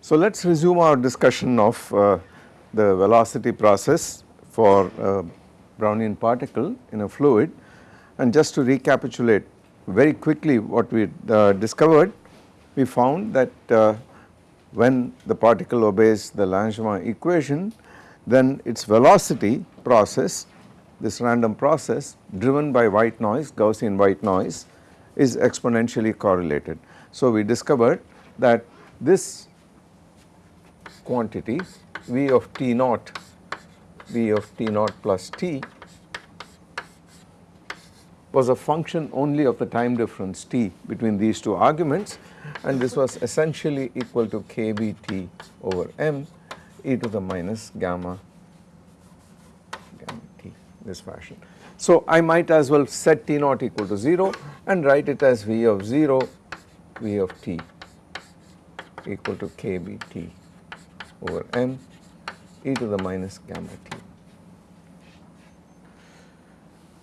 So, let us resume our discussion of uh, the velocity process for a Brownian particle in a fluid. And just to recapitulate very quickly what we uh, discovered we found that uh, when the particle obeys the Langevin equation then its velocity process this random process driven by white noise Gaussian white noise is exponentially correlated. So, we discovered that this quantity V of T naught, V of T naught plus T was a function only of the time difference T between these two arguments and this was essentially equal to kBT over m e to the minus gamma gamma t this fashion. So, I might as well set T naught equal to 0 and write it as V of 0 V of t equal to kBT over m e to the minus gamma t.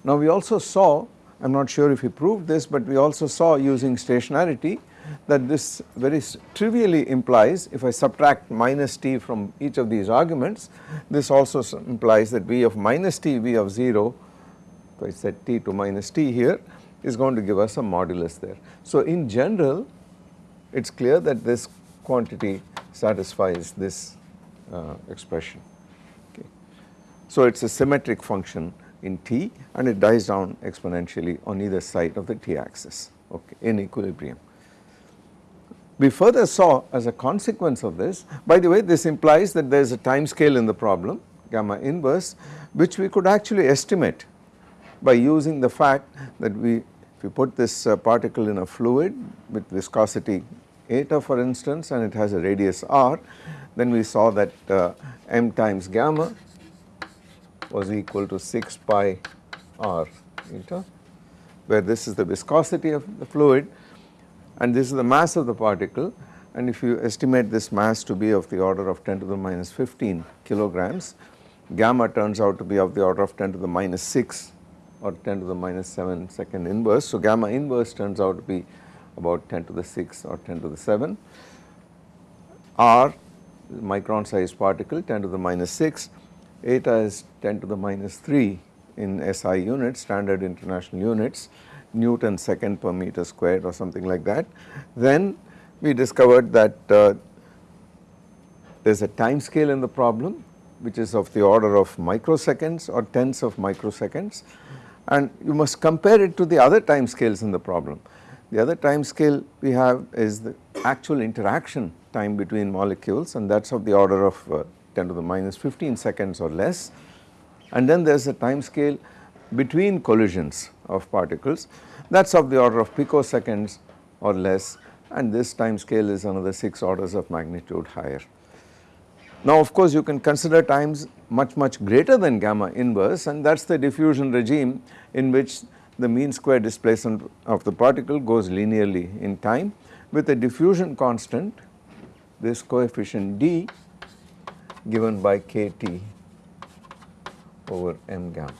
Now we also saw, I am not sure if he proved this, but we also saw using stationarity that this very trivially implies if I subtract minus t from each of these arguments, this also implies that v of minus t, v of 0, if I set t to minus t here is going to give us a modulus there. So in general it is clear that this quantity satisfies this uh, expression. Okay. So it is a symmetric function in t and it dies down exponentially on either side of the t axis okay, in equilibrium. We further saw as a consequence of this, by the way this implies that there is a time scale in the problem gamma inverse which we could actually estimate by using the fact that we if we put this uh, particle in a fluid with viscosity eta for instance and it has a radius r then we saw that uh, m times gamma was equal to 6 pi r eta where this is the viscosity of the fluid and this is the mass of the particle and if you estimate this mass to be of the order of 10 to the minus 15 kilograms gamma turns out to be of the order of 10 to the minus 6 or 10 to the minus 7 second inverse. So, gamma inverse turns out to be about 10 to the 6 or 10 to the 7. R micron sized particle 10 to the minus 6, eta is 10 to the minus 3 in SI units standard international units Newton second per meter squared or something like that. Then we discovered that uh, there is a time scale in the problem which is of the order of microseconds or tenths of microseconds and you must compare it to the other time scales in the problem. The other time scale we have is the actual interaction time between molecules and that is of the order of uh, 10 to the minus 15 seconds or less. And then there is a time scale between collisions of particles. That is of the order of picoseconds or less. And this time scale is another 6 orders of magnitude higher. Now of course you can consider times much much greater than gamma inverse. And that is the diffusion regime in which the mean square displacement of the particle goes linearly in time. With a diffusion constant this coefficient d given by kT over m gamma.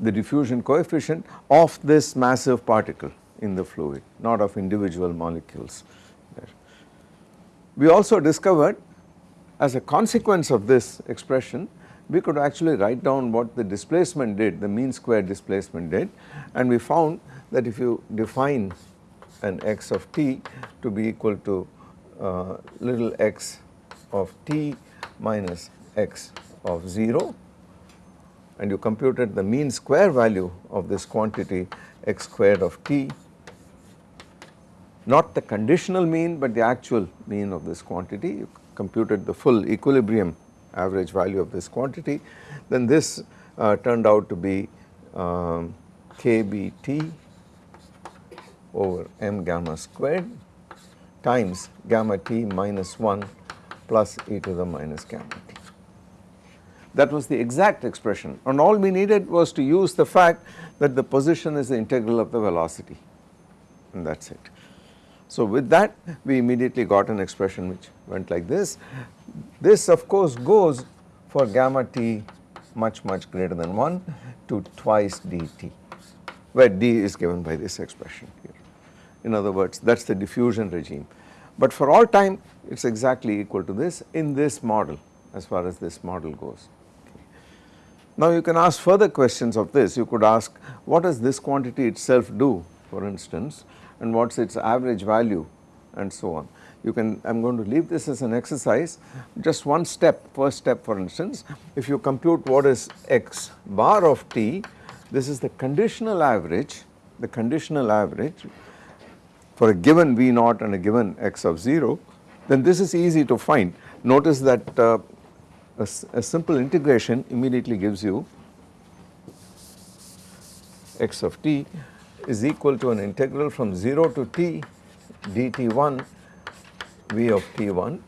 The diffusion coefficient of this massive particle in the fluid not of individual molecules. We also discovered as a consequence of this expression we could actually write down what the displacement did the mean square displacement did and we found that if you define an x of t to be equal to uh, little x of t minus x of 0 and you computed the mean square value of this quantity x squared of t. Not the conditional mean but the actual mean of this quantity. You computed the full equilibrium average value of this quantity. Then this uh, turned out to be um, kBT over m gamma squared times gamma t minus 1 plus e to the minus gamma t. That was the exact expression and all we needed was to use the fact that the position is the integral of the velocity and that is it. So with that we immediately got an expression which went like this. This of course goes for gamma t much much greater than 1 to twice dt where d is given by this expression here. In other words that is the diffusion regime. But for all time it is exactly equal to this in this model as far as this model goes. Now you can ask further questions of this, you could ask what does this quantity itself do for instance and what is its average value and so on. You can, I am going to leave this as an exercise, just one step, first step for instance, if you compute what is x bar of t, this is the conditional average, the conditional average for a given V naught and a given x of 0, then this is easy to find. Notice that uh, a, a simple integration immediately gives you x of t is equal to an integral from 0 to t dt1 v of t1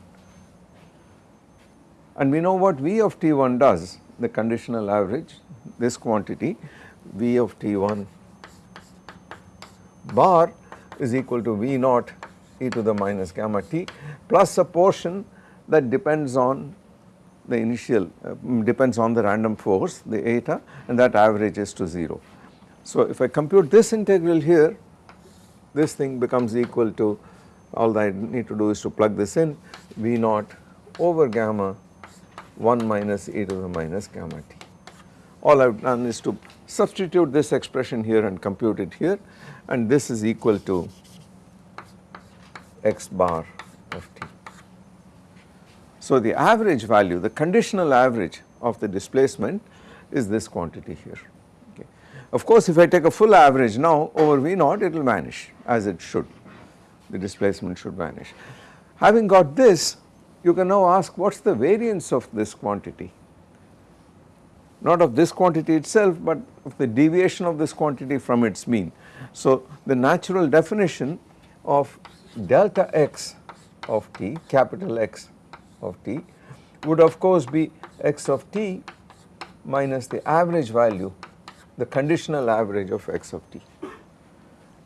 and we know what v of t1 does the conditional average this quantity v of t1 bar is equal to v naught e to the minus gamma t plus a portion that depends on the initial uh, depends on the random force the eta and that averages to 0. So if I compute this integral here this thing becomes equal to all that I need to do is to plug this in V naught over gamma 1 minus e to the minus gamma t. All I have done is to substitute this expression here and compute it here and this is equal to x bar of t. So the average value, the conditional average of the displacement is this quantity here. Okay. Of course, if I take a full average now over V naught it will vanish as it should, the displacement should vanish. Having got this, you can now ask what is the variance of this quantity, not of this quantity itself, but of the deviation of this quantity from its mean. So the natural definition of delta x of t, capital X of t would of course be x of t minus the average value the conditional average of x of t.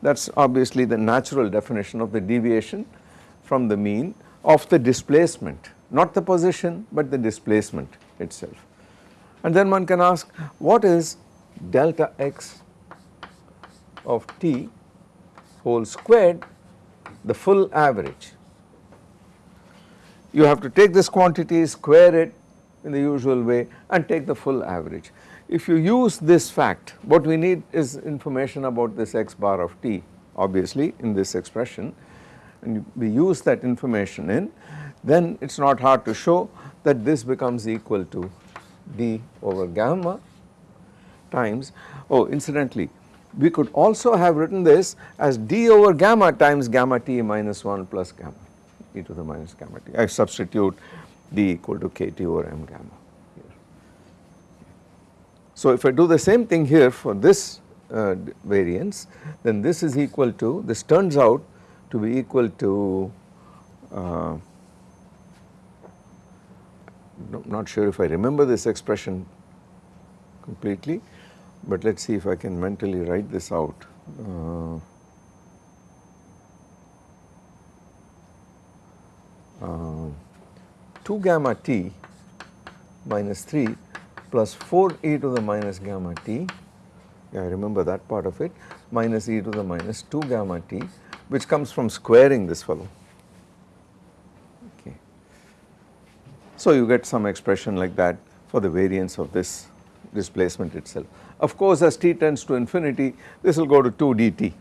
That is obviously the natural definition of the deviation from the mean of the displacement not the position but the displacement itself. And then one can ask what is delta x of t whole squared the full average. You have to take this quantity, square it in the usual way and take the full average. If you use this fact, what we need is information about this x bar of t obviously in this expression. And we use that information in, then it is not hard to show that this becomes equal to d over gamma times, oh incidentally we could also have written this as d over gamma times gamma t minus 1 plus gamma e to the minus gamma t. I substitute d equal to kt over m gamma here. So if I do the same thing here for this uh, variance then this is equal to this turns out to be equal to uh, not sure if I remember this expression completely but let us see if I can mentally write this out. Uh, uh, 2 gamma t minus 3 plus 4 e to the minus gamma t, yeah, I remember that part of it, minus e to the minus 2 gamma t which comes from squaring this fellow. Okay. So you get some expression like that for the variance of this displacement itself. Of course as t tends to infinity this will go to 2 dt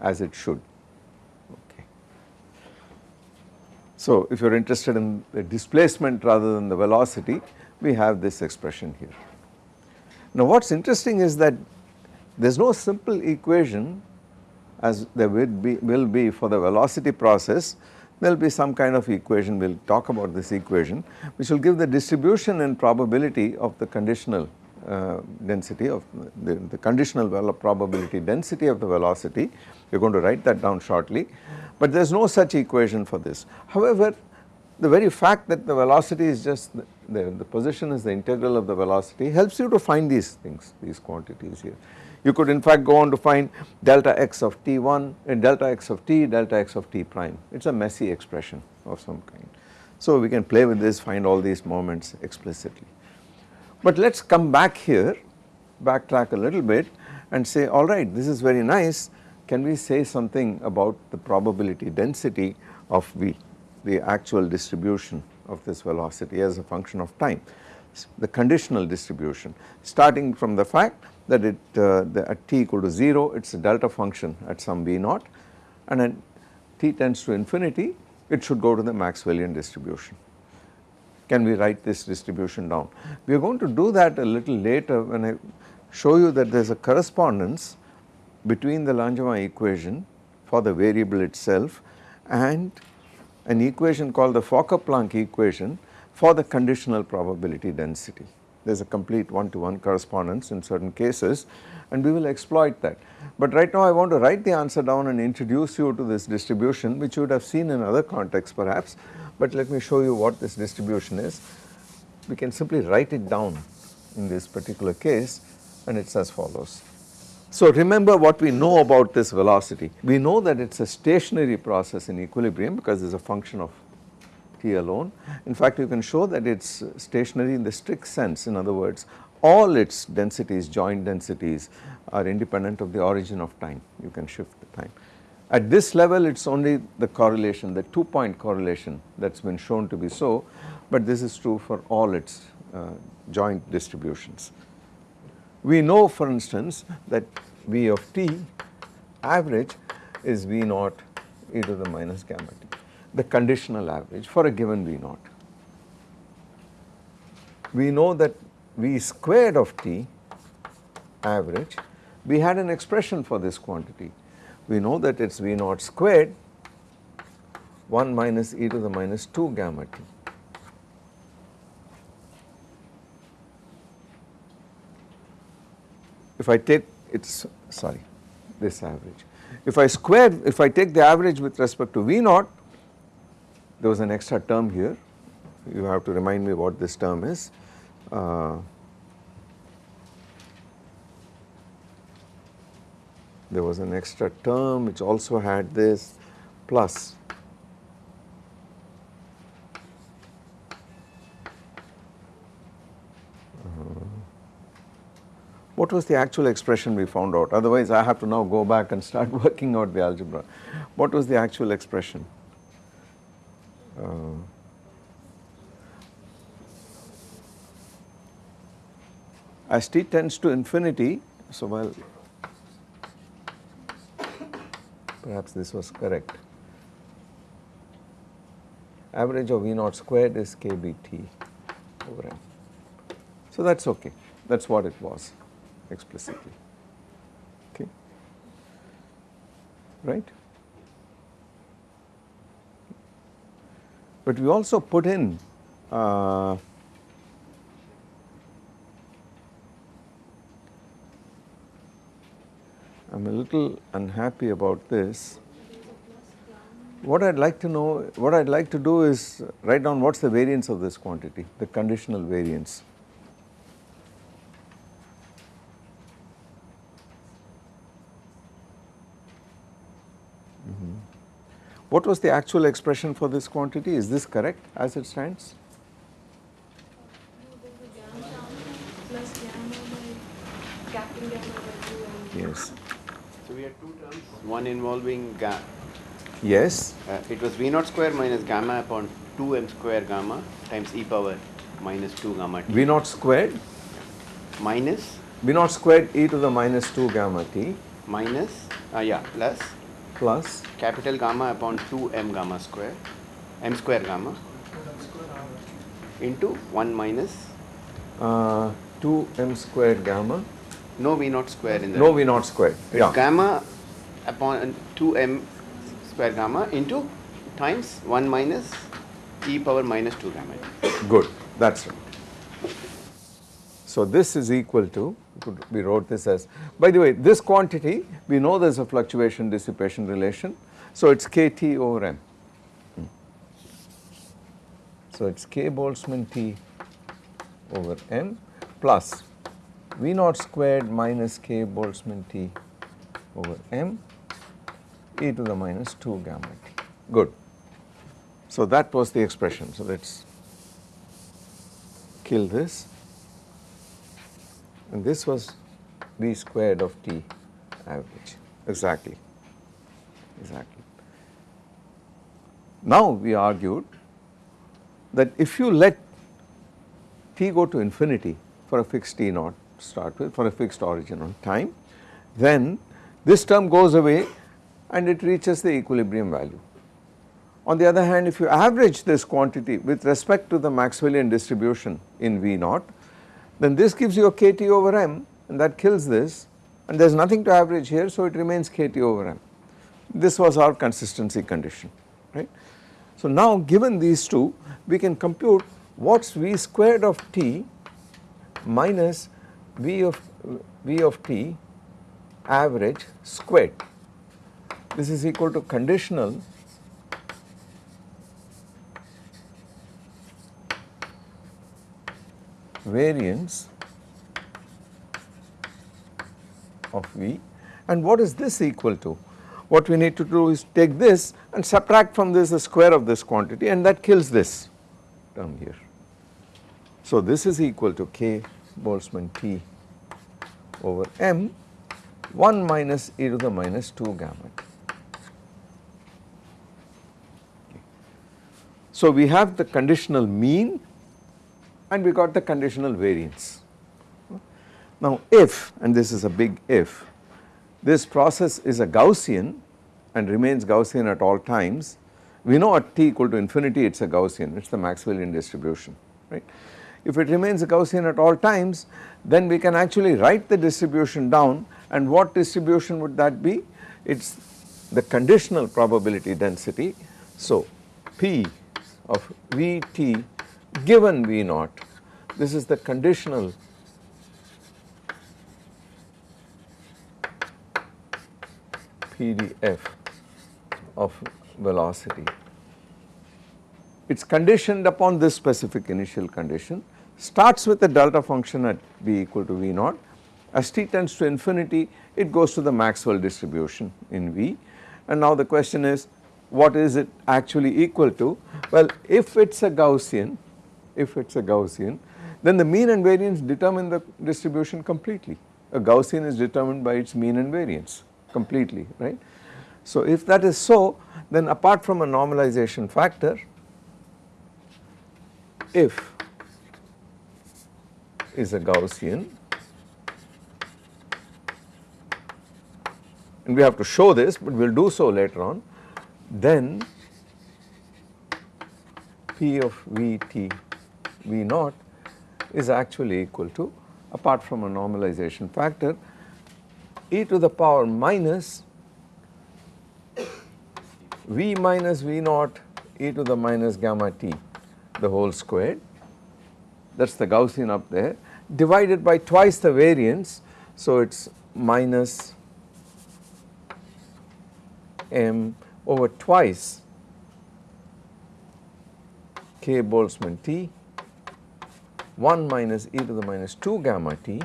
as it should. So if you are interested in the displacement rather than the velocity, we have this expression here. Now what is interesting is that there is no simple equation as there will be, will be for the velocity process, there will be some kind of equation, we will talk about this equation, which will give the distribution and probability of the conditional uh, density of the, the conditional probability density of the velocity, we are going to write that down shortly but there is no such equation for this. However, the very fact that the velocity is just the, the, the, position is the integral of the velocity helps you to find these things, these quantities here. You could in fact go on to find delta x of t1 and delta x of t, delta x of t prime. It is a messy expression of some kind. So we can play with this, find all these moments explicitly. But let us come back here, backtrack a little bit and say alright this is very nice, can we say something about the probability density of V, the actual distribution of this velocity as a function of time, the conditional distribution. Starting from the fact that it uh, the, at t equal to 0 it is a delta function at some v naught and at t tends to infinity it should go to the Maxwellian distribution. Can we write this distribution down? We are going to do that a little later when I show you that there is a correspondence between the Langevin equation for the variable itself and an equation called the Fokker-Planck equation for the conditional probability density. There is a complete one to one correspondence in certain cases and we will exploit that. But right now I want to write the answer down and introduce you to this distribution which you would have seen in other contexts perhaps, but let me show you what this distribution is. We can simply write it down in this particular case and it is as follows. So remember what we know about this velocity. We know that it is a stationary process in equilibrium because it is a function of t alone. In fact, you can show that it is stationary in the strict sense. In other words, all its densities, joint densities are independent of the origin of time. You can shift the time. At this level, it is only the correlation, the two point correlation that has been shown to be so, but this is true for all its uh, joint distributions. We know for instance that V of t average is V naught e to the minus gamma t, the conditional average for a given V naught. We know that V squared of t average, we had an expression for this quantity. We know that it is V naught squared 1 minus e to the minus 2 gamma t. if I take it's sorry this average. If I square if I take the average with respect to V naught there was an extra term here you have to remind me what this term is. Uh, there was an extra term which also had this plus what was the actual expression we found out otherwise I have to now go back and start working out the algebra. What was the actual expression? Uh, as t tends to infinity, so well perhaps this was correct. Average of V naught squared is kBt over m. So that is okay, that is what it was explicitly, okay, right. But we also put in uh, I am a little unhappy about this. What I would like to know, what I would like to do is write down what is the variance of this quantity, the conditional variance. Mm-hmm. What was the actual expression for this quantity? Is this correct as it stands? Yes. So we had two terms, one involving gamma. Yes. Uh, it was V naught square minus gamma upon 2m square gamma times e power minus 2 gamma t. V naught squared? Minus? V naught squared e to the minus 2 gamma t. Minus, uh, yeah, plus plus capital gamma upon 2 m gamma square m square gamma into 1 minus uh, 2 m square gamma no v naught square in the no v naught square yeah gamma upon 2 m square gamma into times 1 minus e power minus 2 gamma. Good. That's right. So this is equal to we wrote this as by the way this quantity we know there is a fluctuation dissipation relation. So it is kT over m. So it is k Boltzmann T over m plus V naught squared minus k Boltzmann T over m e to the minus 2 gamma t. Good. So that was the expression. So let us kill this and this was V squared of t average exactly exactly. Now we argued that if you let t go to infinity for a fixed t naught start with for a fixed origin on time then this term goes away and it reaches the equilibrium value. On the other hand if you average this quantity with respect to the Maxwellian distribution in V naught then this gives you a kT over m and that kills this and there is nothing to average here so it remains kT over m. This was our consistency condition right. So now given these two we can compute what is V squared of t minus V of V of t average squared. This is equal to conditional variance of V and what is this equal to? What we need to do is take this and subtract from this the square of this quantity and that kills this term here. So this is equal to k Boltzmann T over m 1 minus e to the minus 2 gamma t. So we have the conditional mean and we got the conditional variance. Now if and this is a big if this process is a Gaussian and remains Gaussian at all times we know at t equal to infinity it is a Gaussian it is the Maxwellian distribution right. If it remains a Gaussian at all times then we can actually write the distribution down and what distribution would that be? It is the conditional probability density. So P of Vt given V naught. This is the conditional PDF of velocity. It is conditioned upon this specific initial condition. Starts with a delta function at v equal to v naught. As t tends to infinity it goes to the Maxwell distribution in V. And now the question is what is it actually equal to? Well if it is a Gaussian, if it is a Gaussian then the mean and variance determine the distribution completely. A Gaussian is determined by its mean and variance completely right. So if that is so then apart from a normalization factor if is a Gaussian and we have to show this but we will do so later on then P of Vt V naught is actually equal to apart from a normalization factor e to the power minus V minus V naught e to the minus gamma t the whole squared. That is the Gaussian up there divided by twice the variance. So it is minus m over twice. K Boltzmann T 1 minus e to the minus 2 gamma t.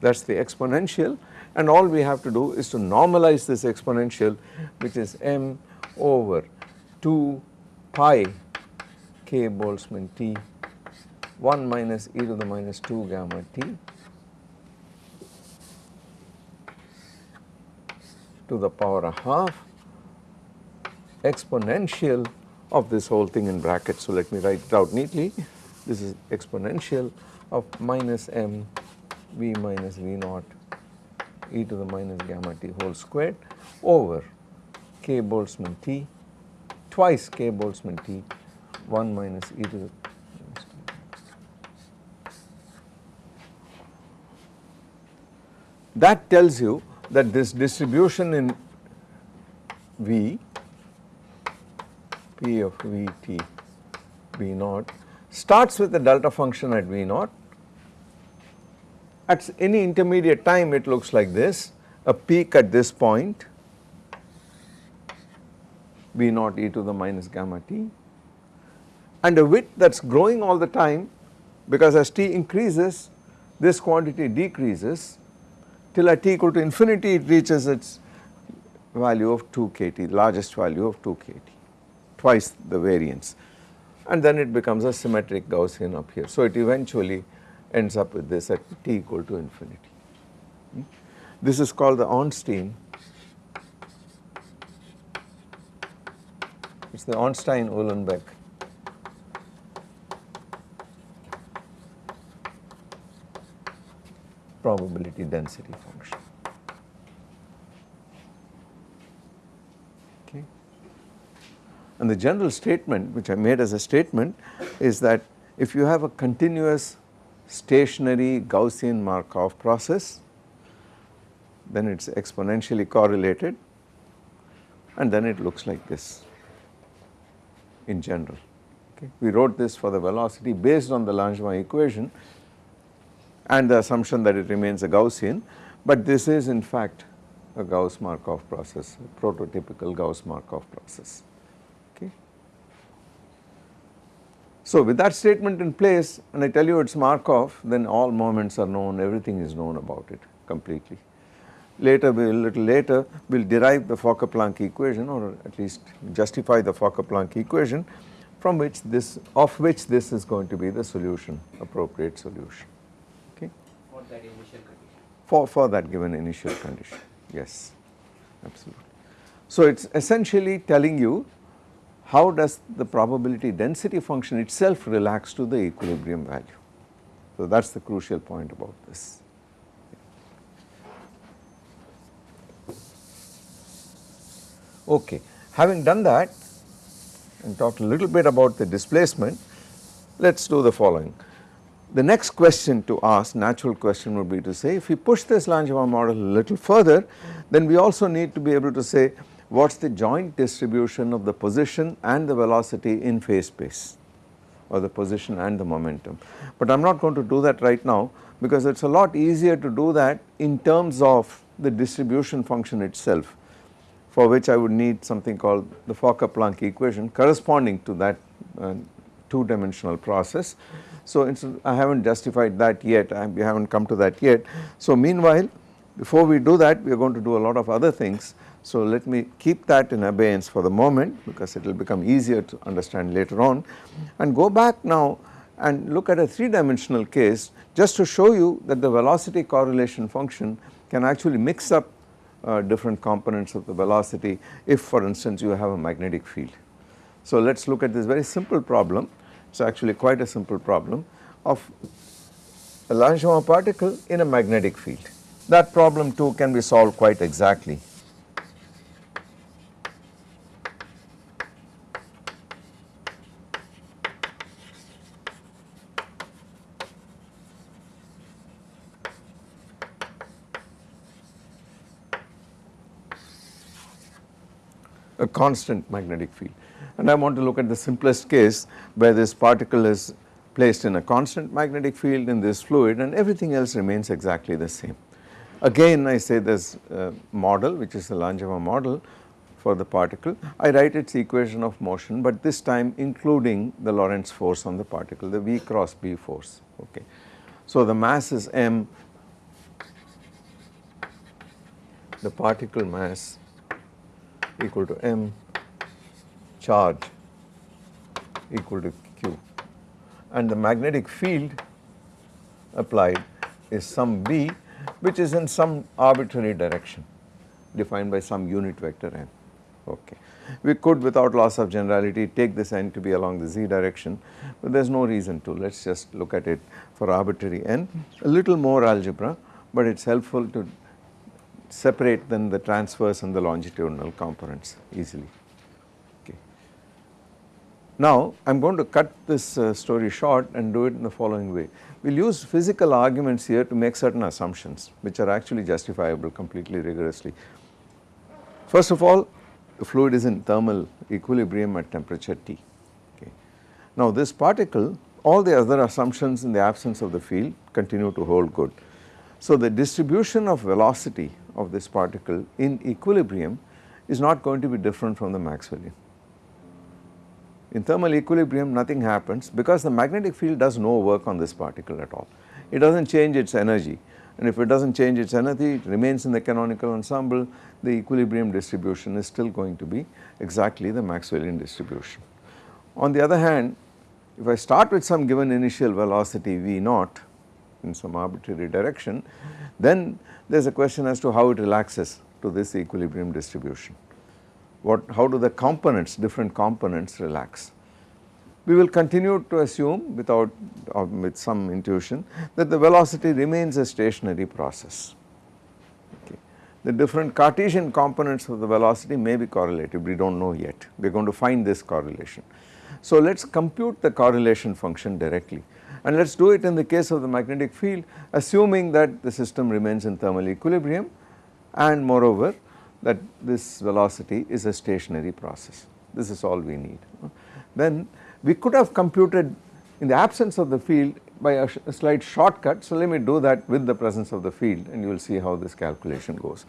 That is the exponential. And all we have to do is to normalize this exponential which is m over 2 pi k Boltzmann T 1 minus e to the minus 2 gamma t to the power a half exponential of this whole thing in brackets. So, let me write it out neatly. This is exponential of minus m v minus v naught e to the minus gamma t whole squared over k Boltzmann t twice k Boltzmann t 1 minus e to the that tells you that this distribution in V P of V t V naught starts with the delta function at V naught. At any intermediate time it looks like this. A peak at this point V naught e to the minus gamma t. And a width that is growing all the time because as t increases this quantity decreases till at t equal to infinity it reaches its value of 2 kT, largest value of 2 kT, twice the variance and then it becomes a symmetric Gaussian up here. So, it eventually ends up with this at t equal to infinity. This is called the Ornstein, it is the Ornstein-Uhlenbeck probability density function. Okay. And the general statement which I made as a statement is that if you have a continuous stationary Gaussian Markov process then it is exponentially correlated and then it looks like this in general. Okay. We wrote this for the velocity based on the Langevin equation and the assumption that it remains a Gaussian, but this is in fact a Gauss Markov process, a prototypical Gauss Markov process. Okay. So, with that statement in place and I tell you it is Markov then all moments are known, everything is known about it completely. Later we will little later we will derive the Fokker-Planck equation or at least justify the Fokker-Planck equation from which this of which this is going to be the solution appropriate solution that initial condition. For, for that given initial condition, yes, absolutely. So it is essentially telling you how does the probability density function itself relax to the equilibrium value. So that is the crucial point about this. Okay, having done that and talked a little bit about the displacement, let us do the following. The next question to ask, natural question would be to say if we push this Langevin model a little further, then we also need to be able to say what is the joint distribution of the position and the velocity in phase space or the position and the momentum. But I am not going to do that right now because it is a lot easier to do that in terms of the distribution function itself for which I would need something called the Fokker-Planck equation corresponding to that uh, two dimensional process. So, I have not justified that yet, I, we have not come to that yet. So, meanwhile, before we do that, we are going to do a lot of other things. So, let me keep that in abeyance for the moment because it will become easier to understand later on and go back now and look at a 3 dimensional case just to show you that the velocity correlation function can actually mix up uh, different components of the velocity if for instance you have a magnetic field. So, let us look at this very simple problem it is actually quite a simple problem of a Langevin particle in a magnetic field. That problem too can be solved quite exactly. A constant magnetic field and I want to look at the simplest case where this particle is placed in a constant magnetic field in this fluid and everything else remains exactly the same. Again I say this uh, model which is the Langevin model for the particle, I write its equation of motion but this time including the Lorentz force on the particle, the V cross B force, okay. So the mass is m, the particle mass equal to m charge equal to q. And the magnetic field applied is some b which is in some arbitrary direction defined by some unit vector n. Okay. We could without loss of generality take this n to be along the z direction but there is no reason to. Let us just look at it for arbitrary n. A little more algebra but it is helpful to separate then the transverse and the longitudinal components easily. Now I am going to cut this uh, story short and do it in the following way. We will use physical arguments here to make certain assumptions which are actually justifiable completely rigorously. First of all the fluid is in thermal equilibrium at temperature T. Okay. Now this particle all the other assumptions in the absence of the field continue to hold good. So the distribution of velocity of this particle in equilibrium is not going to be different from the Maxwellian. In thermal equilibrium nothing happens because the magnetic field does no work on this particle at all. it does not change its energy and if it does not change its energy it remains in the canonical ensemble the equilibrium distribution is still going to be exactly the Maxwellian distribution. On the other hand if I start with some given initial velocity v naught in some arbitrary direction then there is a question as to how it relaxes to this equilibrium distribution. What, how do the components, different components relax? We will continue to assume without or with some intuition that the velocity remains a stationary process. Okay. The different Cartesian components of the velocity may be correlated, we do not know yet, we are going to find this correlation. So let us compute the correlation function directly and let us do it in the case of the magnetic field assuming that the system remains in thermal equilibrium and moreover that this velocity is a stationary process. This is all we need. Then we could have computed in the absence of the field by a, a slight shortcut. So let me do that with the presence of the field and you will see how this calculation goes.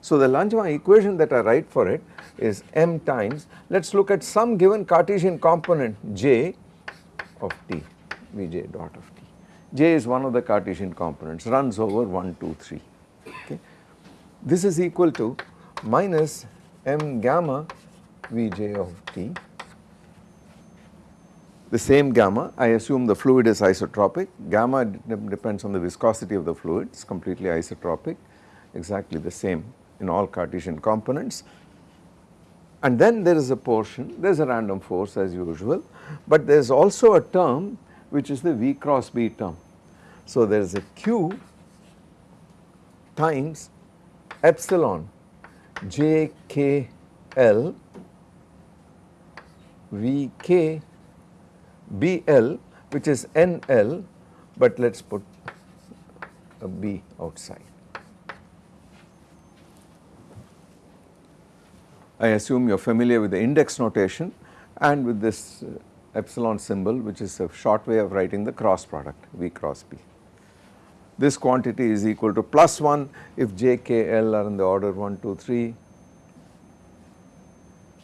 So the Langevin equation that I write for it is m times let us look at some given Cartesian component j of t Vj dot of t. J is one of the Cartesian components runs over 1 2 3 okay. This is equal to minus m gamma Vj of t the same gamma I assume the fluid is isotropic gamma depends on the viscosity of the fluid it is completely isotropic exactly the same in all Cartesian components and then there is a portion there is a random force as usual but there is also a term which is the V cross B term. So there is a Q times epsilon j k l V k B L which is N L but let us put a B outside. I assume you are familiar with the index notation and with this uh, epsilon symbol which is a short way of writing the cross product V cross B. This quantity is equal to plus 1 if j, k, l are in the order 1, 2, 3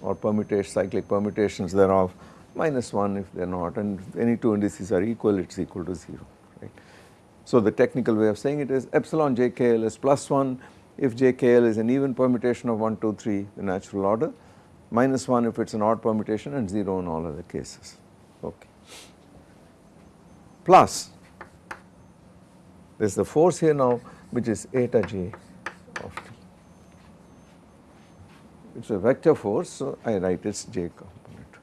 or permutation cyclic permutations thereof minus 1 if they are not and any two indices are equal it is equal to 0 right. So the technical way of saying it is epsilon j k l is plus 1 if j k l is an even permutation of 1, 2, 3 the natural order minus 1 if it is an odd permutation and 0 in all other cases okay. Plus there is the force here now which is eta j of t. It is a vector force so I write its j component.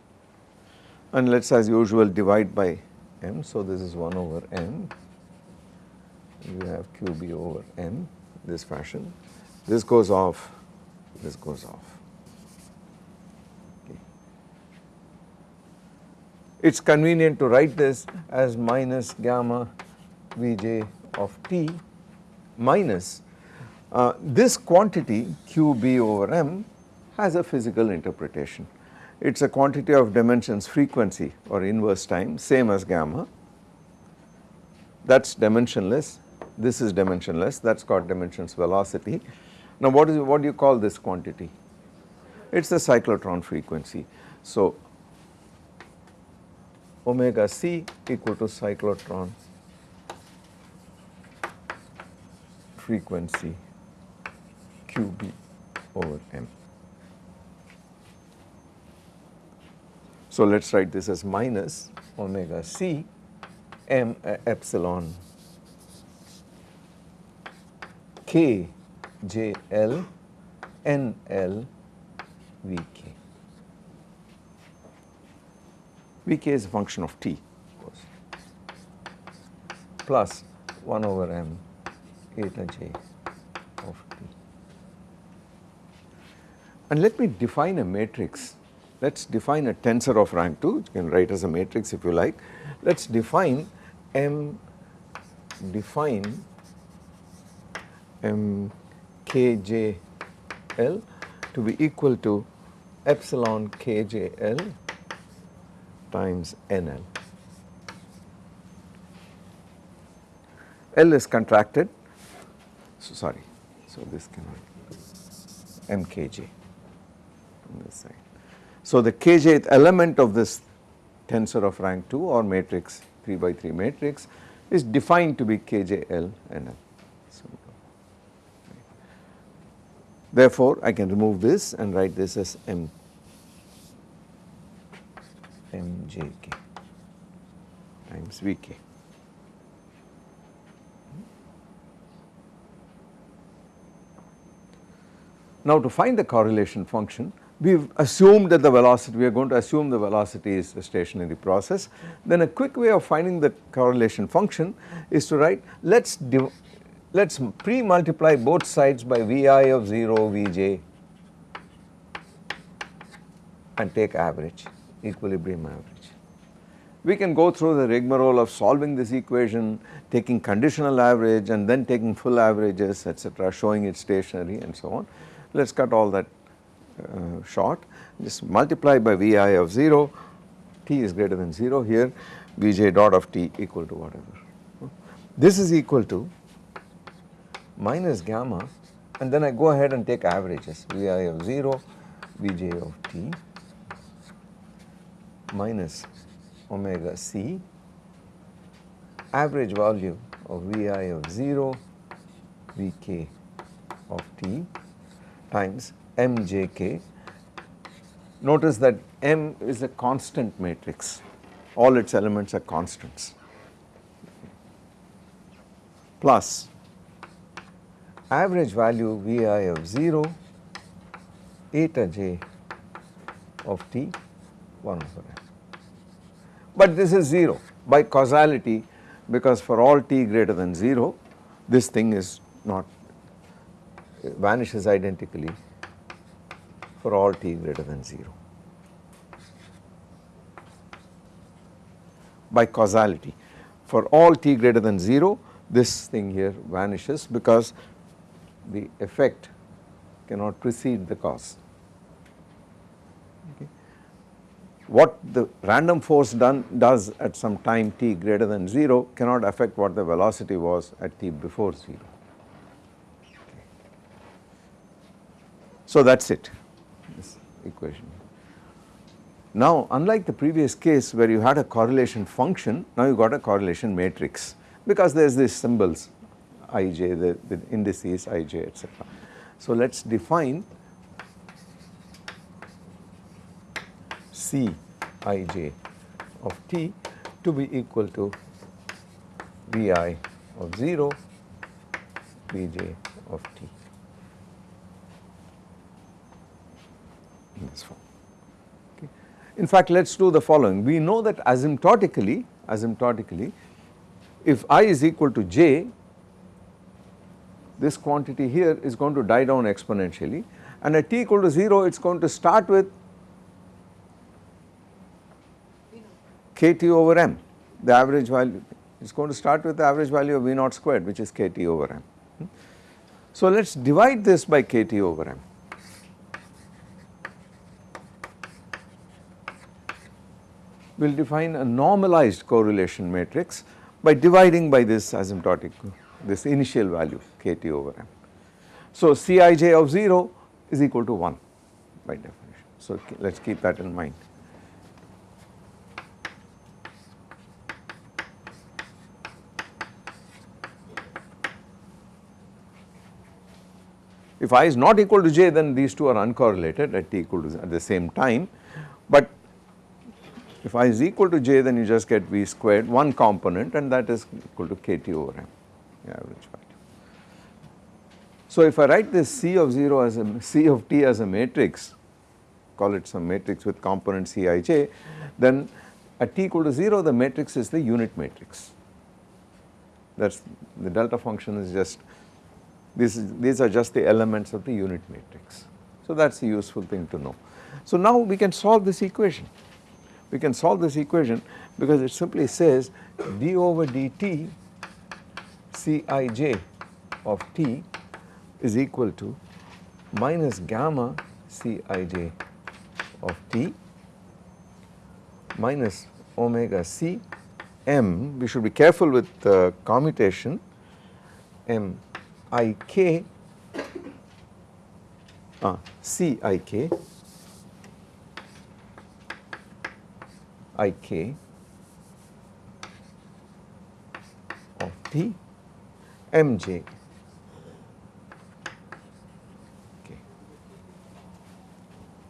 And let us as usual divide by m. So this is 1 over m you have qb over m this fashion. This goes off this goes off it is convenient to write this as minus gamma Vj of t minus uh, this quantity qb over m has a physical interpretation. It is a quantity of dimensions frequency or inverse time same as gamma that is dimensionless this is dimensionless that is got dimensions velocity. Now what is what do you call this quantity? It is the cyclotron frequency. So omega c equal to cyclotron frequency qb over m. So let us write this as minus omega c m uh, epsilon k j l n l v k. Vk is a function of t of course plus 1 over m eta j of t. And let me define a matrix. Let us define a tensor of rank 2, you can write as a matrix if you like. Let us define m define m k j l to be equal to epsilon k j l times NL. L is contracted, so sorry, so this cannot MKJ on this side. So the kjth element of this tensor of rank 2 or matrix 3 by 3 matrix is defined to be KJL and L. Therefore, I can remove this and write this as M mjk times Vk. Now to find the correlation function, we have assumed that the velocity, we are going to assume the velocity is a stationary process. Then a quick way of finding the correlation function is to write, let us let us pre-multiply both sides by Vi of 0 Vj and take average, equilibrium average. We can go through the rigmarole of solving this equation, taking conditional average and then taking full averages etc., showing it stationary and so on. Let us cut all that uh, short, just multiply by Vi of 0, t is greater than 0 here, Vj dot of t equal to whatever. This is equal to minus gamma and then I go ahead and take averages Vi of 0, Vj of t minus omega c average value of Vi of 0 Vk of t times mjk. Notice that m is a constant matrix, all its elements are constants plus average value Vi of 0 eta j of t 1 over. But this is 0 by causality because for all t greater than 0 this thing is not vanishes identically for all t greater than 0. By causality for all t greater than 0 this thing here vanishes because the effect cannot precede the cause. Okay. What the random force done does at some time t greater than 0 cannot affect what the velocity was at t before 0. So that is it this equation. Now unlike the previous case where you had a correlation function now you got a correlation matrix because there is these symbols ij the, the indices ij etc. So let us define C ij of t to be equal to Vi of 0 Vj of t. in this form. Okay. In fact, let us do the following. We know that asymptotically, asymptotically, if i is equal to j, this quantity here is going to die down exponentially and at t equal to 0 it is going to start with kt over m, the average value, is going to start with the average value of V naught squared which is kt over m. Hmm. So let us divide this by kt over m. we will define a normalized correlation matrix by dividing by this asymptotic this initial value kt over m. So Cij of 0 is equal to 1 by definition. So let us keep that in mind. If i is not equal to j then these two are uncorrelated at t equal to at the same time. But if i is equal to j then you just get v squared one component and that is equal to kt over m. Average value. So if I write this C of 0 as a C of t as a matrix call it some matrix with component Cij then at t equal to 0 the matrix is the unit matrix. That is the delta function is just this is, these are just the elements of the unit matrix. So that is a useful thing to know. So now we can solve this equation we can solve this equation because it simply says d over dt Cij of t is equal to minus gamma Cij of t minus omega c m we should be careful with the commutation m i k uh, c i k ik t mj. Okay.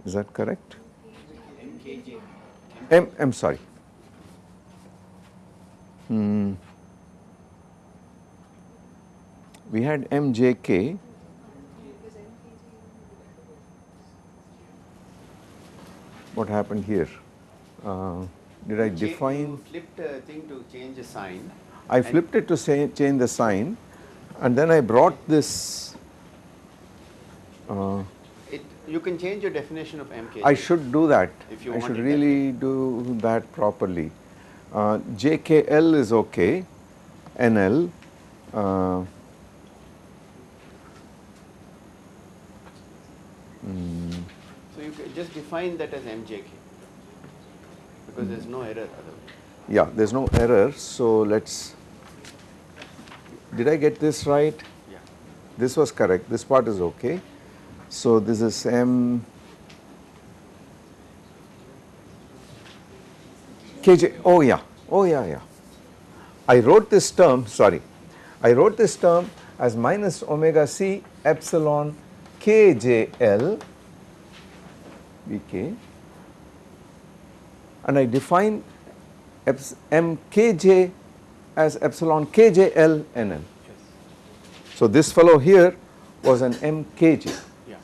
Is that correct? M, I'm sorry. Hmm. We had mjk. What happened here? Uh, did I define? You flipped a thing to change a sign. I flipped it to say, change the sign and then I brought this, uh, It, you can change your definition of MK. I should do that. If you I want should that really do that properly. Uh, JKL is okay, NL. Uh, mm, So you just define that as MJK because there's no error otherwise. yeah, there is no error. So let's. Did I get this right? Yeah. This was correct. This part is okay. So this is M KJ. Oh yeah. Oh yeah. Yeah. I wrote this term. Sorry, I wrote this term as minus omega c epsilon KJL BK, and I define MKJ as epsilon KJL. Yes. So this fellow here was an MKJ. Yeah.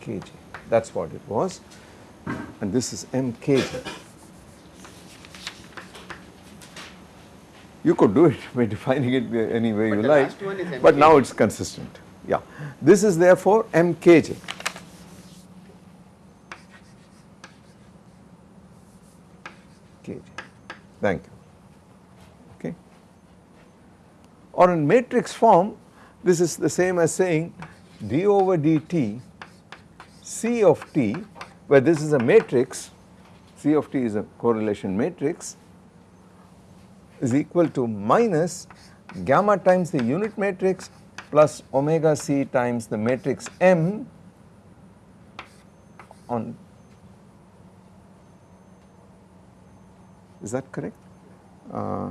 KJ. That's what it was. And this is MKJ. You could do it by defining it any way But you like, is but now it's consistent. Yeah. This is therefore MKJ. KJ. Thank you. Okay. Or in matrix form, this is the same as saying d over dt C of t, where this is a matrix, C of t is a correlation matrix, is equal to minus gamma times the unit matrix plus omega c times the matrix M on, is that correct? Uh,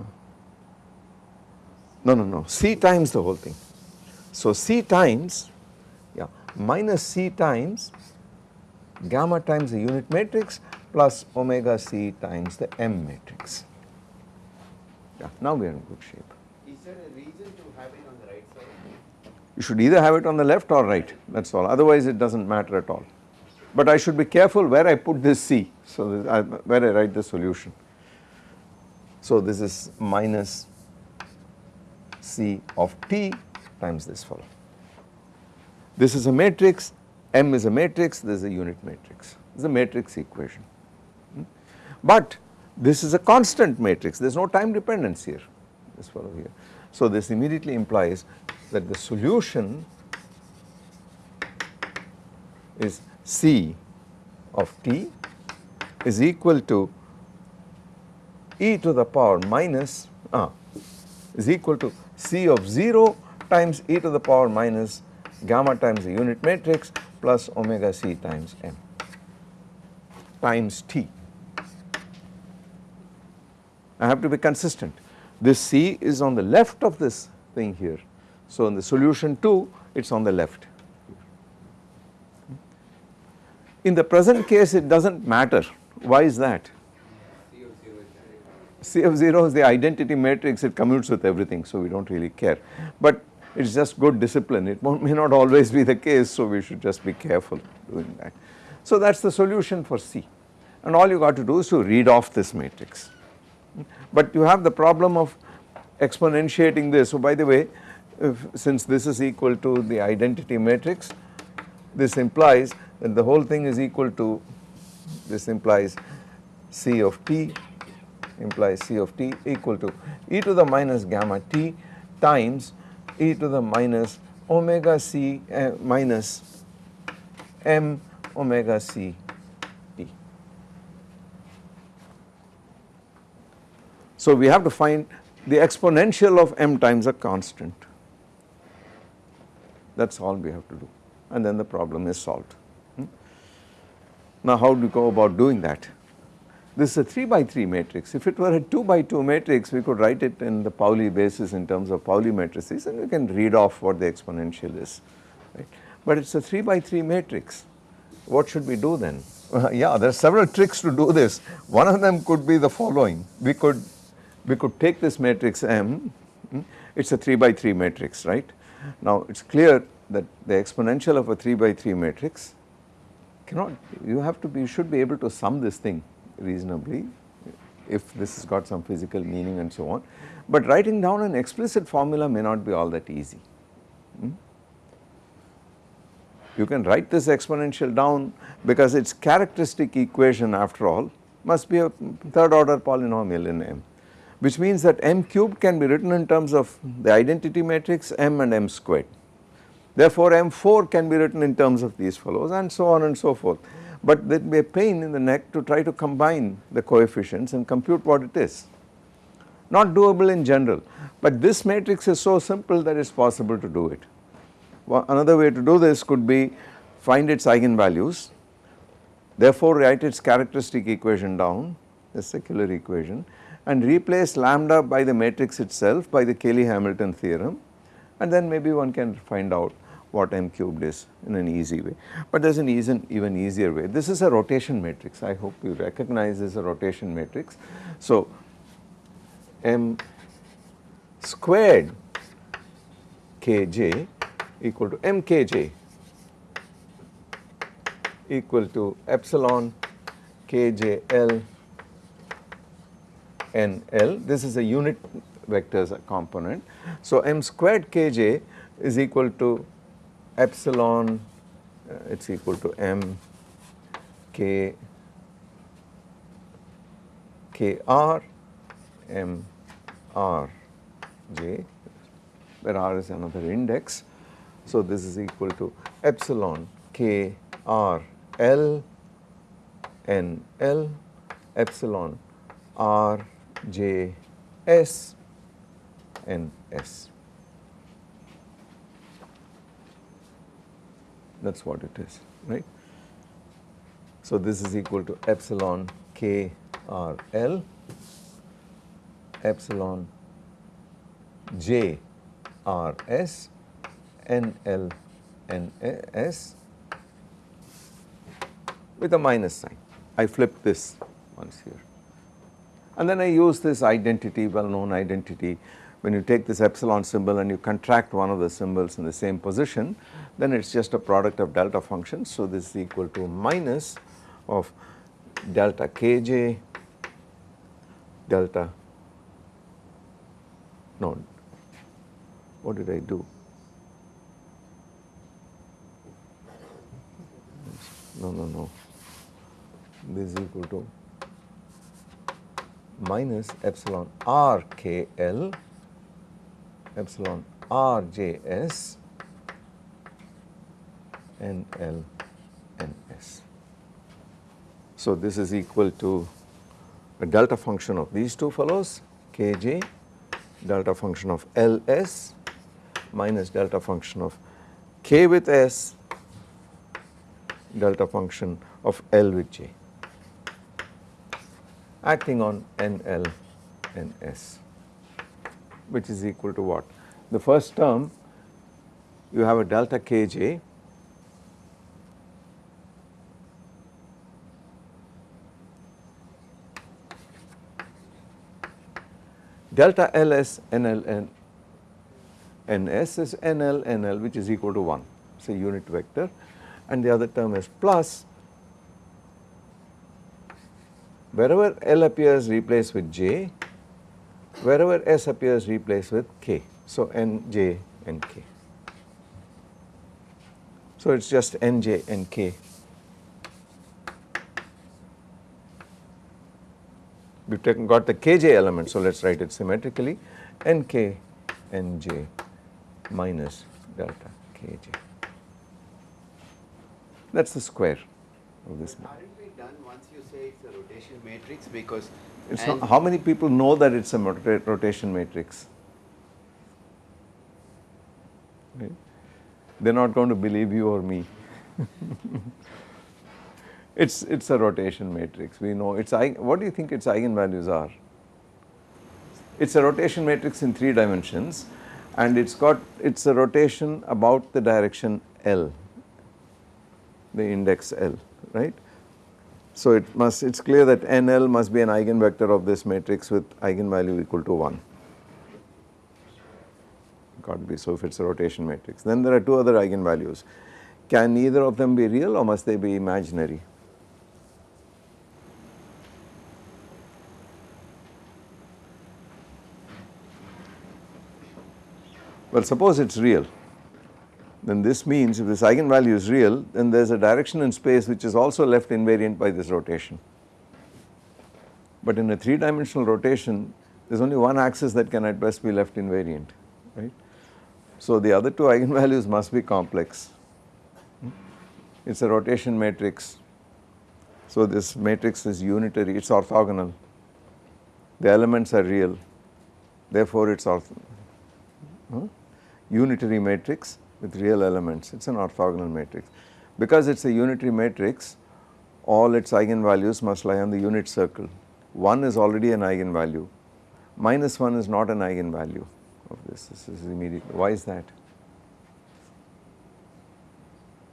no, no, no, C times the whole thing. So C times, yeah, minus C times gamma times the unit matrix plus omega C times the M matrix. Yeah, now we are in good shape. Is there a reason to have it on the right side? You should either have it on the left or right, that is all, otherwise it does not matter at all. But I should be careful where I put this C, so that I, where I write the solution. So this is minus C of t times this fellow. This is a matrix, M is a matrix, this is a unit matrix, this is a matrix equation. Hmm? But this is a constant matrix, there is no time dependence here, this fellow here. So this immediately implies that the solution is C of t is equal to e to the power minus ah, is equal to C of 0 times e to the power minus gamma times the unit matrix plus omega c times m times t. I have to be consistent. This c is on the left of this thing here. So in the solution 2 it is on the left. In the present case it does not matter. Why is that? C of 0 is the identity matrix, it commutes with everything, so we do not really care. But it is just good discipline, it may not always be the case, so we should just be careful doing that. So that is the solution for C and all you got to do is to read off this matrix. But you have the problem of exponentiating this. So by the way, if, since this is equal to the identity matrix, this implies that the whole thing is equal to, this implies C of t implies C of t equal to e to the minus gamma t times e to the minus omega c uh, minus m omega c t. So we have to find the exponential of m times a constant. That is all we have to do and then the problem is solved. Hmm? Now how do you go about doing that? this is a 3 by 3 matrix. If it were a 2 by 2 matrix, we could write it in the Pauli basis in terms of Pauli matrices and we can read off what the exponential is. Right. But it is a 3 by 3 matrix. What should we do then? Uh, yeah, there are several tricks to do this. One of them could be the following. We could, we could take this matrix M, hmm, it is a 3 by 3 matrix, right. Now it is clear that the exponential of a 3 by 3 matrix cannot, you have to be, you should be able to sum this thing reasonably if this has got some physical meaning and so on. But writing down an explicit formula may not be all that easy. Hmm? You can write this exponential down because its characteristic equation after all must be a third order polynomial in M which means that M cubed can be written in terms of the identity matrix M and M squared. Therefore, M4 can be written in terms of these fellows and so on and so forth but there will be a pain in the neck to try to combine the coefficients and compute what it is. Not doable in general, but this matrix is so simple that it is possible to do it. Well, another way to do this could be find its eigenvalues, therefore write its characteristic equation down, the secular equation and replace lambda by the matrix itself by the Cayley-Hamilton theorem and then maybe one can find out what m cubed is in an easy way. But there is an even, even easier way. This is a rotation matrix. I hope you recognize this as a rotation matrix. So, m squared kj equal to mkj equal to epsilon kjl nl. This is a unit vectors component. So, m squared kj is equal to epsilon uh, it is equal to m k k r m r j where r is another index. So, this is equal to epsilon k r l n l epsilon r j s n s. that is what it is right. So, this is equal to epsilon k r l epsilon j r s n l n s with a minus sign. I flip this once here and then I use this identity well known identity. When you take this epsilon symbol and you contract one of the symbols in the same position then it is just a product of delta functions. So, this is equal to minus of delta kj delta no what did I do? No no no. This is equal to minus epsilon r k l epsilon r j s N L N S. So, this is equal to a delta function of these two fellows K j delta function of L S minus delta function of K with S delta function of L with J acting on NL N L N S which is equal to what? The first term you have a delta K j delta LS NL NS is NL NL which is equal to 1 it is a unit vector. And the other term is plus wherever L appears replace with J wherever S appears replace with K so N J N K. So it is just N J N K we have taken got the kj element. So, let us write it symmetrically nk nj minus delta kj. That is the square of this. We done once you say it is a rotation matrix because it's not, how many people know that it is a rotation matrix? Right? They are not going to believe you or me. It's, it's a rotation matrix, we know it's, what do you think its eigenvalues are? It's a rotation matrix in 3 dimensions and it's got, it's a rotation about the direction L, the index L, right. So it must, it's clear that NL must be an eigenvector of this matrix with eigenvalue equal to 1 got to be so if it is a rotation matrix. Then there are two other eigenvalues. Can either of them be real or must they be imaginary? Well suppose it is real then this means if this eigenvalue is real then there is a direction in space which is also left invariant by this rotation. But in a 3 dimensional rotation there is only one axis that can at best be left invariant right. So the other two eigenvalues must be complex. It is a rotation matrix. So this matrix is unitary, it is orthogonal. The elements are real, therefore it is ortho huh? unitary matrix with real elements, it is an orthogonal matrix. Because it is a unitary matrix, all its eigenvalues must lie on the unit circle. 1 is already an eigenvalue, minus 1 is not an eigenvalue of this, this is immediate. Why is that?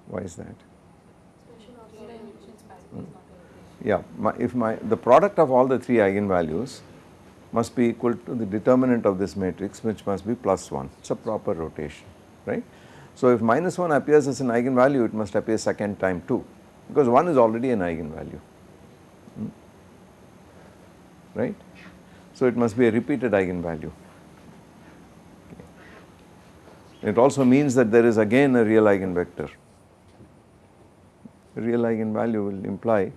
Why is that? Hmm. Yeah, my, if my the product of all the three eigenvalues must be equal to the determinant of this matrix which must be plus 1, it is a proper rotation, right. So if minus 1 appears as an eigenvalue it must appear second time too because 1 is already an eigenvalue, hmm. right. So it must be a repeated eigenvalue. It also means that there is again a real eigenvector. Real eigenvalue will imply,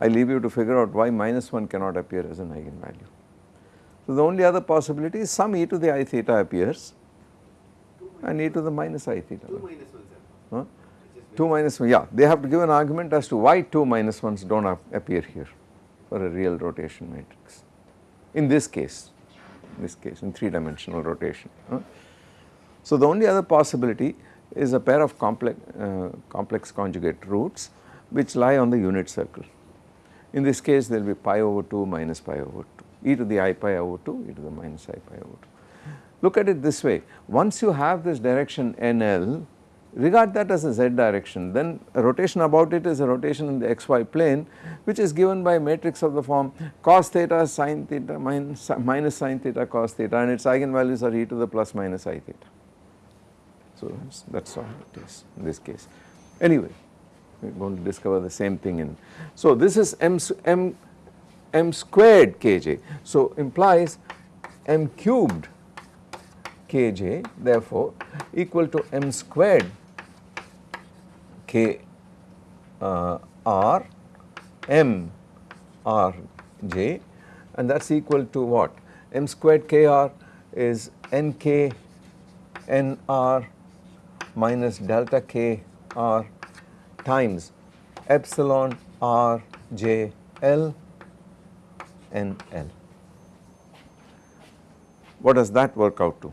I leave you to figure out why minus 1 cannot appear as an eigenvalue. So the only other possibility is some e to the i theta appears and e to the minus i theta. 2 minus 1 huh? 2 minus 1, yeah, they have to give an argument as to why 2 minus 1s do not appear here for a real rotation matrix. In this case, in this case in 3 dimensional rotation. Huh? So the only other possibility is a pair of complex, uh, complex conjugate roots which lie on the unit circle. In this case there will be pi over 2 minus pi over 2, e to the i pi over 2, e to the minus i pi over 2. Look at it this way, once you have this direction NL, regard that as a z direction then a rotation about it is a rotation in the xy plane which is given by matrix of the form cos theta sin theta minus, minus sin theta cos theta and its eigenvalues are e to the plus minus i theta. So that is all it is in this case. Anyway, we are going to discover the same thing in. So this is m, m, m squared kj. So implies m cubed kj therefore equal to m squared k uh, r m r j and that is equal to what? m squared k r is n k n r minus delta k r times epsilon r j l n l. What does that work out to?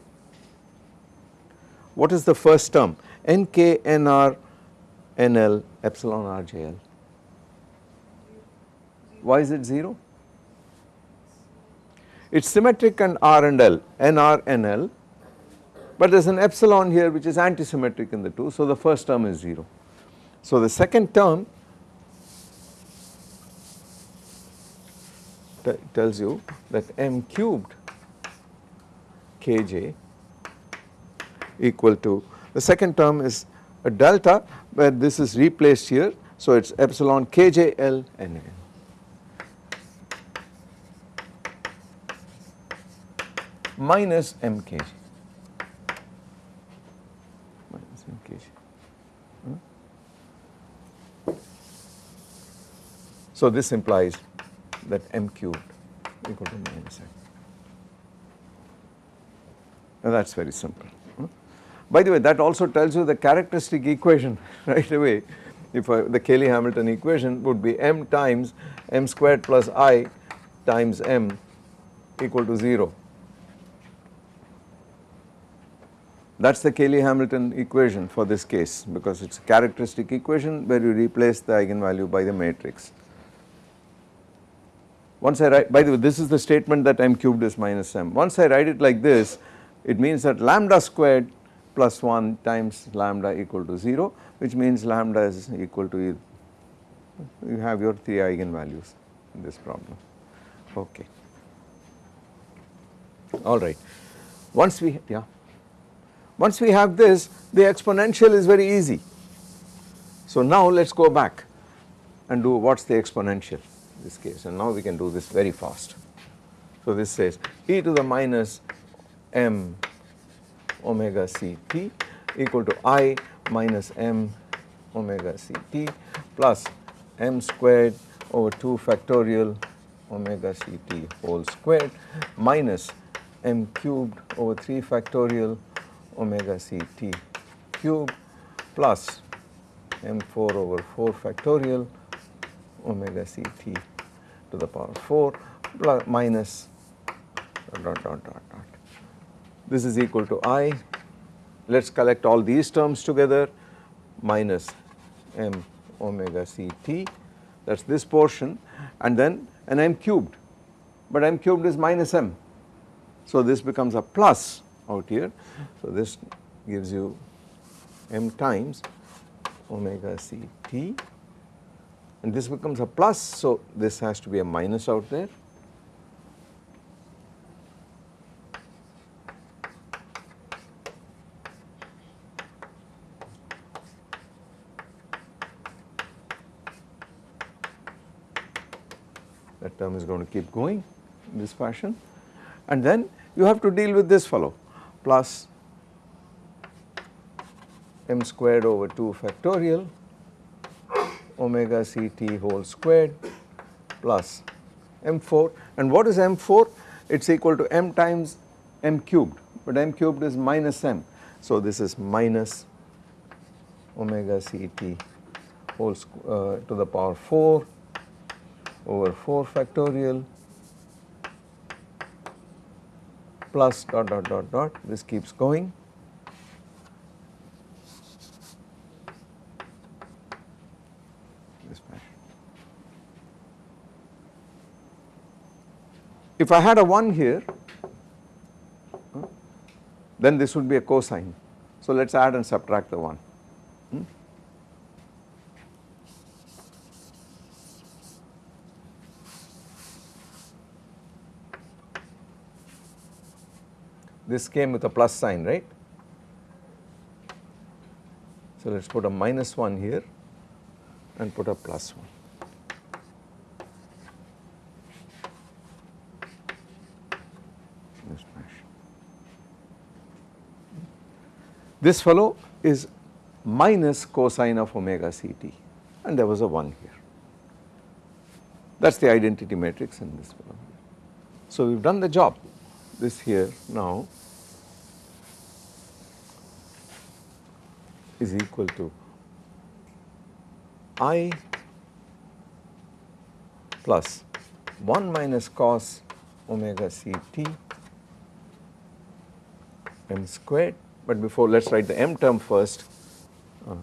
What is the first term? n k n r n l epsilon r j l. Why is it 0? It is symmetric and r and l, n r n l but there is an epsilon here which is antisymmetric in the two. So, the first term is 0. So, the second term tells you that m cubed kj equal to the second term is a delta where this is replaced here. So, it is epsilon kj l n n minus m kj. Hmm? So this implies that m cubed equal to minus m. And that is very simple. By the way that also tells you the characteristic equation right away if I, the Cayley-Hamilton equation would be m times m squared plus i times m equal to 0 That is the Cayley-Hamilton equation for this case because it is a characteristic equation where you replace the eigenvalue by the matrix. Once I write by the way this is the statement that m cubed is minus m. Once I write it like this it means that lambda squared plus 1 times lambda equal to 0 which means lambda is equal to you have your 3 eigenvalues in this problem. Okay. Alright once we yeah. Once we have this the exponential is very easy. So now let us go back and do what is the exponential in this case. And now we can do this very fast. So this says e to the minus m omega c t equal to i minus m omega c t plus m squared over 2 factorial omega c t whole squared minus m cubed over 3 factorial omega c t cube plus m4 over 4 factorial omega c t to the power 4 plus minus dot dot dot dot. This is equal to i. Let us collect all these terms together minus m omega c t that is this portion and then an m cubed but m cubed is minus m. So this becomes a plus out here. So this gives you m times omega c t and this becomes a plus so this has to be a minus out there. That term is going to keep going in this fashion and then you have to deal with this fellow plus m squared over 2 factorial omega c t whole squared plus m4 and what is m4? It is equal to m times m cubed but m cubed is minus m. So this is minus omega c t whole uh, to the power 4 over 4 factorial plus dot dot dot dot this keeps going. If I had a 1 here then this would be a cosine. So let us add and subtract the 1. This came with a plus sign, right? So let us put a minus 1 here and put a plus 1. This fellow is minus cosine of omega ct and there was a 1 here. That is the identity matrix in this fellow. So we have done the job this here now is equal to i plus 1 minus cos omega c t m squared but before let us write the m term first uh,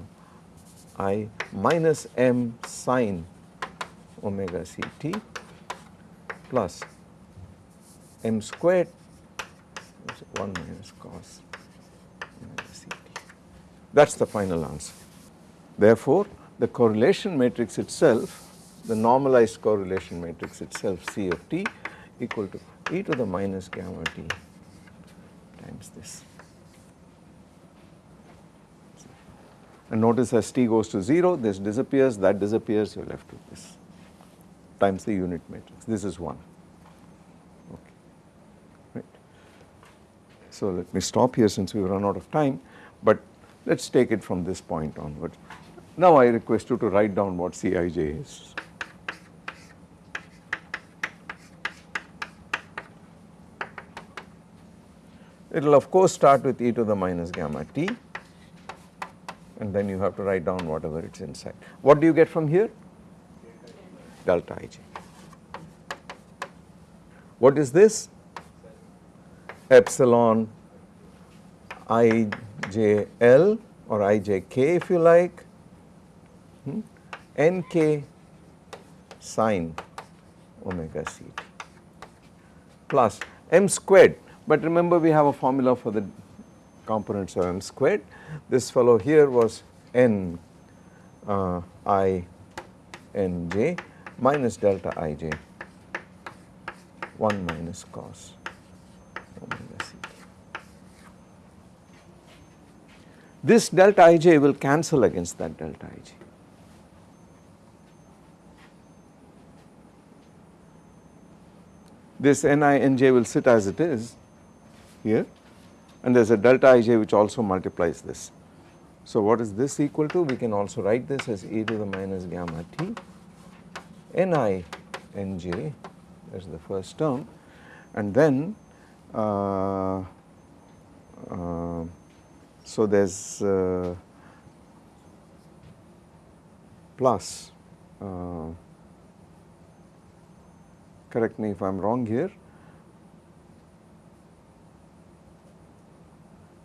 i minus m sine omega c t plus m squared 1 minus cos. That is the final answer. Therefore, the correlation matrix itself, the normalized correlation matrix itself C of t equal to e to the minus gamma t times this. And notice as t goes to 0, this disappears, that disappears, you are left with this times the unit matrix. This is 1. Okay. Right. So let me stop here since we run out of time, let us take it from this point onwards. Now I request you to write down what Cij is. It will of course start with e to the minus gamma t and then you have to write down whatever it is inside. What do you get from here? Delta ij. What is this? Epsilon ijl or ijk if you like. Hmm, nk sine omega c t plus m squared. But remember we have a formula for the components of m squared. This fellow here was n uh, i n j minus delta i j 1 minus cos omega c t. This delta ij will cancel against that delta ij. This ni nj will sit as it is here and there is a delta ij which also multiplies this. So what is this equal to? We can also write this as e to the minus gamma t ni nj is the first term and then uh, uh, so there is uh, plus uh, correct me if I am wrong here.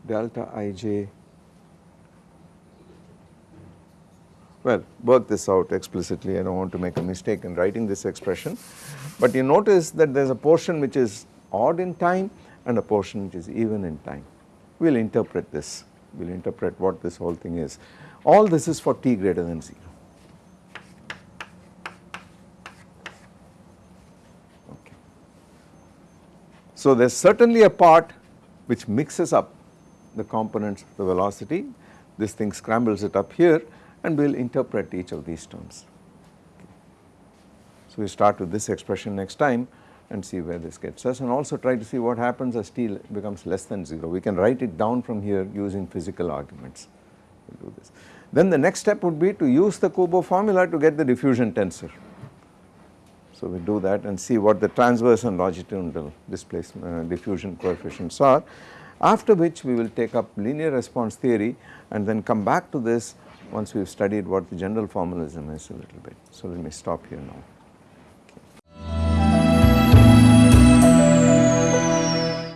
Delta ij well work this out explicitly. I do not want to make a mistake in writing this expression. But you notice that there is a portion which is odd in time and a portion which is even in time. We will interpret this, will interpret what this whole thing is. All this is for t greater than 0. Okay. So there is certainly a part which mixes up the components of the velocity, this thing scrambles it up here and we will interpret each of these terms. So we start with this expression next time and see where this gets us and also try to see what happens as t becomes less than 0. We can write it down from here using physical arguments. We'll do this. Then the next step would be to use the Kubo formula to get the diffusion tensor. So we do that and see what the transverse and longitudinal displacement uh, diffusion coefficients are after which we will take up linear response theory and then come back to this once we have studied what the general formalism is a little bit. So let me stop here now.